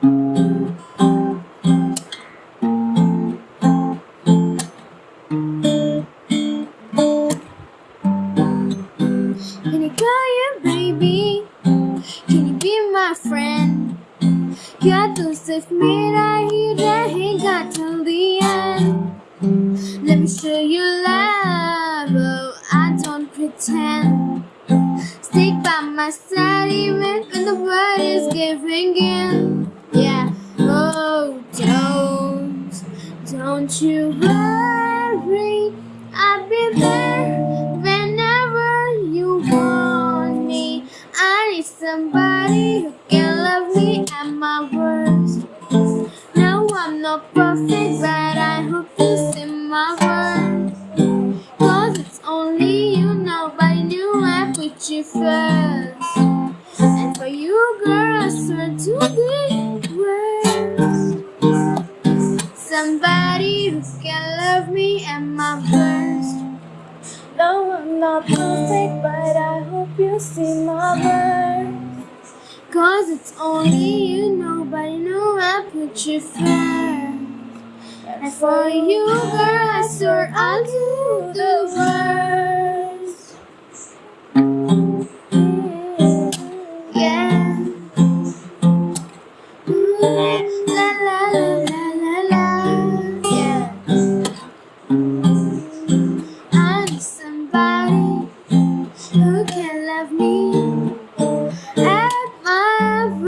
Can I call you baby? Can you be my friend? क्या तुझसे मेरा ही रहेगा till the end Let me show you love, oh, I don't pretend Stick by my side even when the world is giving in don't you worry, I'll be there whenever you want me. I need somebody who can love me at my worst. No, I'm not perfect, but I hope you see my worth. Cause it's only you, nobody knew I put you first. And for you, girl, I swear to the friends can love me and my verse. No, I'm not perfect, but I hope you see my verse. Cause it's only you, nobody know I put you first. And for you, girl, I swear I'll do the worst.